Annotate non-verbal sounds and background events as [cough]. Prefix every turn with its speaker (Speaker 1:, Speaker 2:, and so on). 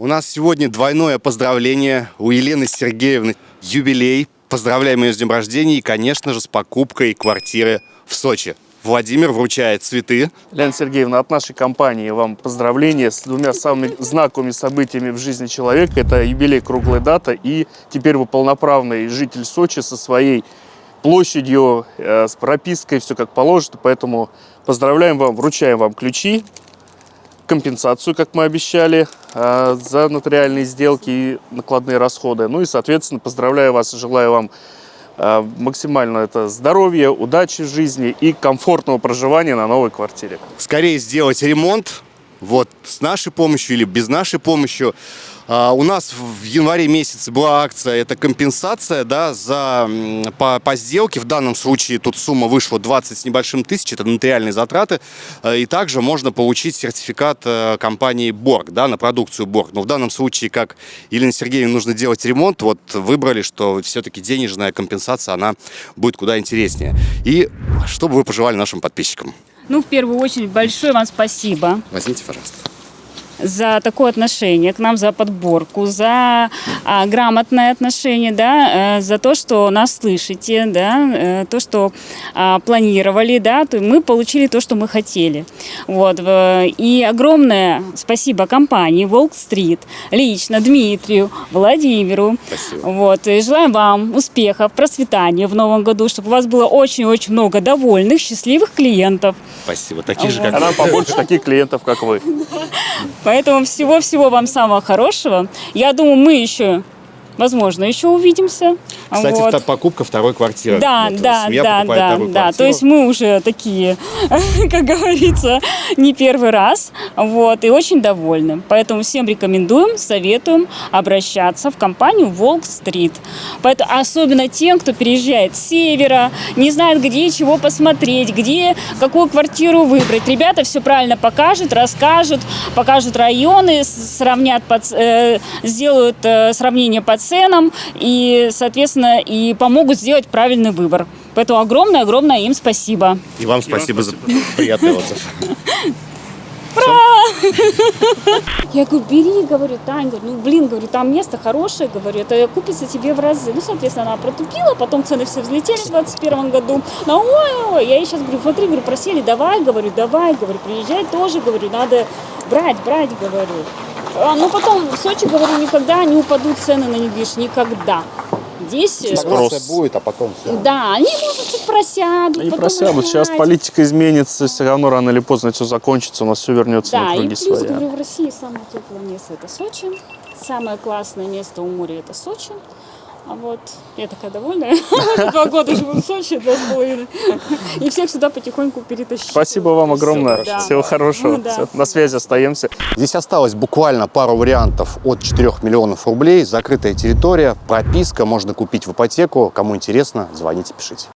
Speaker 1: У нас сегодня двойное поздравление у Елены Сергеевны. Юбилей. Поздравляем ее с днем рождения и, конечно же, с покупкой квартиры в Сочи. Владимир вручает цветы.
Speaker 2: Лена Сергеевна, от нашей компании вам поздравления с двумя самыми знаковыми событиями в жизни человека. Это юбилей круглая дата и теперь вы полноправный житель Сочи со своей площадью, э, с пропиской, все как положено. Поэтому поздравляем вам, вручаем вам ключи, компенсацию, как мы обещали, э, за нотариальные сделки и накладные расходы. Ну и, соответственно, поздравляю вас и желаю вам э, максимально это здоровья, удачи в жизни и комфортного проживания на новой квартире.
Speaker 1: Скорее сделать ремонт, вот с нашей помощью или без нашей помощи. А, у нас в январе месяце была акция, это компенсация да, за, по, по сделке. В данном случае тут сумма вышла 20 с небольшим тысяч, это нотариальные затраты. А, И также можно получить сертификат э, компании Борг да, на продукцию Борг. Но в данном случае, как Елене Сергеевне нужно делать ремонт, вот выбрали, что все-таки денежная компенсация, она будет куда интереснее. И чтобы вы пожелали нашим подписчикам?
Speaker 3: Ну, в первую очередь, большое вам спасибо
Speaker 1: Возьмите, пожалуйста.
Speaker 3: За такое отношение к нам, за подборку, за а, грамотное отношение, да, э, за то, что нас слышите, да, э, то, что а, планировали, да, то мы получили то, что мы хотели. Вот. И огромное спасибо компании Волк Стрит, лично Дмитрию, Владимиру.
Speaker 1: Спасибо.
Speaker 3: Вот. И желаем вам успехов, процветания в новом году, чтобы у вас было очень-очень много довольных, счастливых клиентов.
Speaker 1: Спасибо. Таких же,
Speaker 3: Вот.
Speaker 1: как
Speaker 2: А нам побольше таких клиентов, как вы. [laughs]
Speaker 3: Поэтому всего-всего вам самого хорошего. Я думаю, мы еще, возможно, еще увидимся.
Speaker 1: Кстати,
Speaker 3: Вот.
Speaker 1: покупка второй квартиры.
Speaker 3: Да,
Speaker 1: Вот,
Speaker 3: да, да, да, да. То есть мы уже такие, [laughs] как говорится, не первый раз. Вот, и очень довольны. Поэтому всем рекомендуем, советуем обращаться в компанию Волк Стрит. Поэтому особенно тем, кто переезжает с севера, не знает, где чего посмотреть, где какую квартиру выбрать. Ребята все правильно покажут, расскажут, покажут районы, сравнят, по ц- э, сделают э, сравнение по ценам и, соответственно, и помогут сделать правильный выбор. Поэтому огромное-огромное им спасибо.
Speaker 1: И вам спасибо за приятный отзыв. [laughs] [laughs]
Speaker 3: Я говорю, бери, говорю, Тань, говорю, ну, блин, говорю, там место хорошее, говорю, это купится тебе в разы. Ну, соответственно, она протупила, потом цены все взлетели в 2021 году. Ну, ой, ой, я ей сейчас говорю, смотри, говорю, просили, давай, говорю, давай, говорю, приезжай тоже, говорю, надо брать, брать, говорю. А, ну, потом в Сочи, говорю, никогда не упадут цены на недвижимость, никогда. Здесь... э,
Speaker 2: Спрос.
Speaker 1: будет, а потом все.
Speaker 3: Да, они, может, чуть просядут.
Speaker 2: Они просядут. Сейчас
Speaker 3: опять.
Speaker 2: политика изменится, все равно рано или поздно все закончится, у нас все вернется
Speaker 3: Да,
Speaker 2: на
Speaker 3: и
Speaker 2: круги
Speaker 3: плюс,
Speaker 2: своя.
Speaker 3: говорю, в России самое теплое место это Сочи. Самое классное место у моря это Сочи. А вот я такая довольная. [laughs] Два года живу в Сочи, два с половиной. И всех сюда потихоньку перетащила.
Speaker 2: Спасибо вам огромное.
Speaker 3: Да.
Speaker 2: Всего хорошего.
Speaker 3: Ну да.
Speaker 2: Всё, На связи остаемся.
Speaker 1: Здесь осталось буквально пару вариантов от 4 миллионов рублей. Закрытая территория, прописка, можно купить в ипотеку. Кому интересно, звоните, пишите.